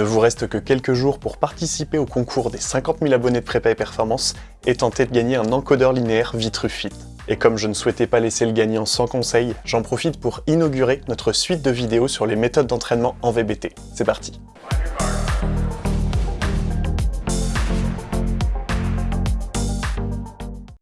ne vous reste que quelques jours pour participer au concours des 50 000 abonnés de Prépa et Performance et tenter de gagner un encodeur linéaire Vitrufit. Et comme je ne souhaitais pas laisser le gagnant sans conseil, j'en profite pour inaugurer notre suite de vidéos sur les méthodes d'entraînement en VBT. C'est parti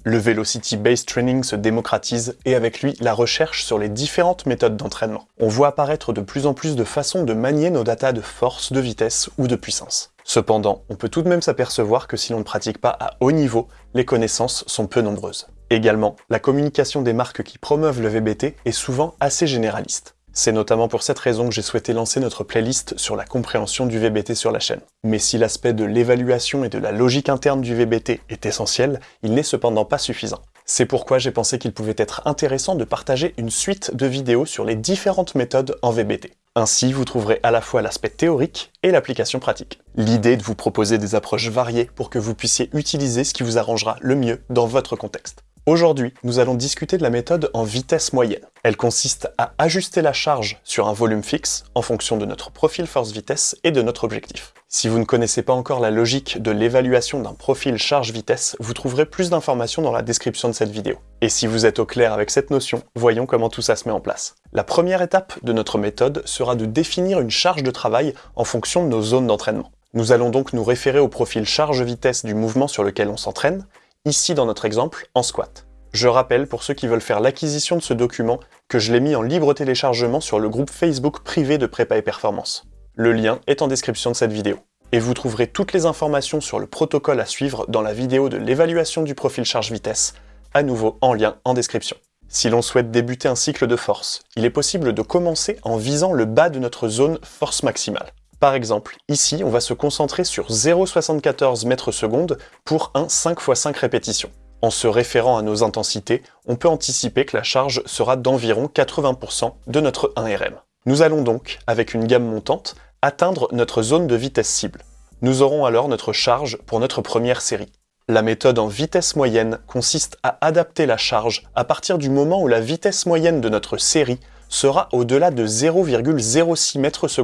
Le Velocity Based Training se démocratise et avec lui la recherche sur les différentes méthodes d'entraînement. On voit apparaître de plus en plus de façons de manier nos datas de force, de vitesse ou de puissance. Cependant, on peut tout de même s'apercevoir que si l'on ne pratique pas à haut niveau, les connaissances sont peu nombreuses. Également, la communication des marques qui promeuvent le VBT est souvent assez généraliste. C'est notamment pour cette raison que j'ai souhaité lancer notre playlist sur la compréhension du VBT sur la chaîne. Mais si l'aspect de l'évaluation et de la logique interne du VBT est essentiel, il n'est cependant pas suffisant. C'est pourquoi j'ai pensé qu'il pouvait être intéressant de partager une suite de vidéos sur les différentes méthodes en VBT. Ainsi, vous trouverez à la fois l'aspect théorique et l'application pratique. L'idée est de vous proposer des approches variées pour que vous puissiez utiliser ce qui vous arrangera le mieux dans votre contexte. Aujourd'hui, nous allons discuter de la méthode en vitesse moyenne. Elle consiste à ajuster la charge sur un volume fixe en fonction de notre profil force-vitesse et de notre objectif. Si vous ne connaissez pas encore la logique de l'évaluation d'un profil charge-vitesse, vous trouverez plus d'informations dans la description de cette vidéo. Et si vous êtes au clair avec cette notion, voyons comment tout ça se met en place. La première étape de notre méthode sera de définir une charge de travail en fonction de nos zones d'entraînement. Nous allons donc nous référer au profil charge-vitesse du mouvement sur lequel on s'entraîne, ici dans notre exemple, en squat. Je rappelle pour ceux qui veulent faire l'acquisition de ce document que je l'ai mis en libre téléchargement sur le groupe Facebook privé de Prépa et Performance. Le lien est en description de cette vidéo. Et vous trouverez toutes les informations sur le protocole à suivre dans la vidéo de l'évaluation du profil charge-vitesse, à nouveau en lien en description. Si l'on souhaite débuter un cycle de force, il est possible de commencer en visant le bas de notre zone force maximale. Par exemple, ici, on va se concentrer sur 0,74 mètres secondes pour un 5 x 5 répétitions. En se référant à nos intensités, on peut anticiper que la charge sera d'environ 80% de notre 1RM. Nous allons donc, avec une gamme montante, atteindre notre zone de vitesse cible. Nous aurons alors notre charge pour notre première série. La méthode en vitesse moyenne consiste à adapter la charge à partir du moment où la vitesse moyenne de notre série sera au-delà de 0,06 m/s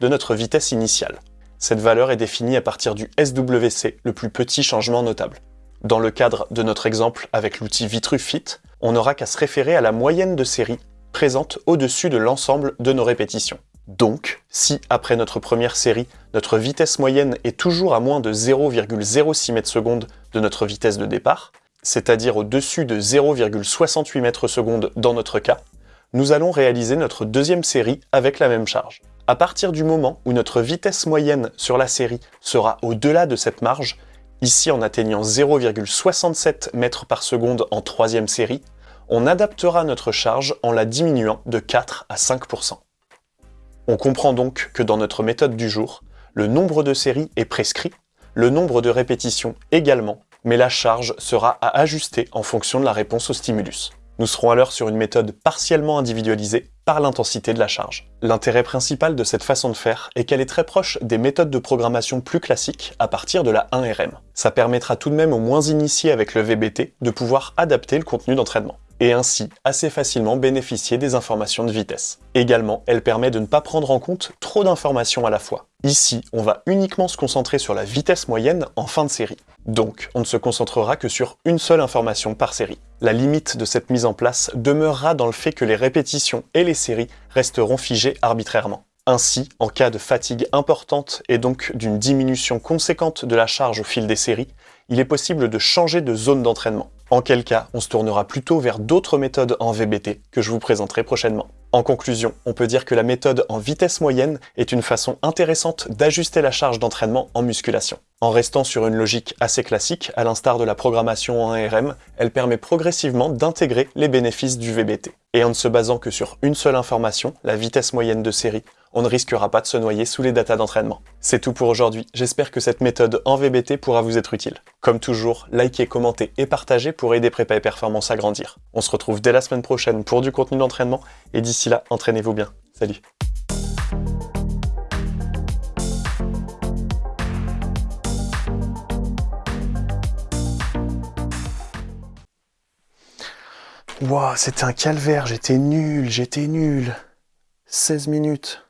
de notre vitesse initiale. Cette valeur est définie à partir du SWC, le plus petit changement notable. Dans le cadre de notre exemple avec l'outil Vitrufit, on n'aura qu'à se référer à la moyenne de série présente au-dessus de l'ensemble de nos répétitions. Donc, si après notre première série, notre vitesse moyenne est toujours à moins de 0,06 m/s de notre vitesse de départ, c'est-à-dire au-dessus de 0,68 m/s dans notre cas, nous allons réaliser notre deuxième série avec la même charge. À partir du moment où notre vitesse moyenne sur la série sera au-delà de cette marge, ici en atteignant 0,67 mètres par seconde en troisième série, on adaptera notre charge en la diminuant de 4 à 5%. On comprend donc que dans notre méthode du jour, le nombre de séries est prescrit, le nombre de répétitions également, mais la charge sera à ajuster en fonction de la réponse au stimulus. Nous serons alors sur une méthode partiellement individualisée par l'intensité de la charge. L'intérêt principal de cette façon de faire est qu'elle est très proche des méthodes de programmation plus classiques à partir de la 1RM. Ça permettra tout de même aux moins initiés avec le VBT de pouvoir adapter le contenu d'entraînement et ainsi assez facilement bénéficier des informations de vitesse. Également, elle permet de ne pas prendre en compte trop d'informations à la fois. Ici, on va uniquement se concentrer sur la vitesse moyenne en fin de série. Donc, on ne se concentrera que sur une seule information par série. La limite de cette mise en place demeurera dans le fait que les répétitions et les séries resteront figées arbitrairement. Ainsi, en cas de fatigue importante et donc d'une diminution conséquente de la charge au fil des séries, il est possible de changer de zone d'entraînement. En quel cas, on se tournera plutôt vers d'autres méthodes en VBT que je vous présenterai prochainement. En conclusion, on peut dire que la méthode en vitesse moyenne est une façon intéressante d'ajuster la charge d'entraînement en musculation. En restant sur une logique assez classique, à l'instar de la programmation en RM, elle permet progressivement d'intégrer les bénéfices du VBT. Et en ne se basant que sur une seule information, la vitesse moyenne de série, on ne risquera pas de se noyer sous les datas d'entraînement. C'est tout pour aujourd'hui, j'espère que cette méthode en VBT pourra vous être utile. Comme toujours, likez, commentez et partagez pour aider Prépa et Performance à grandir. On se retrouve dès la semaine prochaine pour du contenu d'entraînement, et d'ici là, entraînez-vous bien. Salut Wow, c'était un calvaire, j'étais nul, j'étais nul. 16 minutes.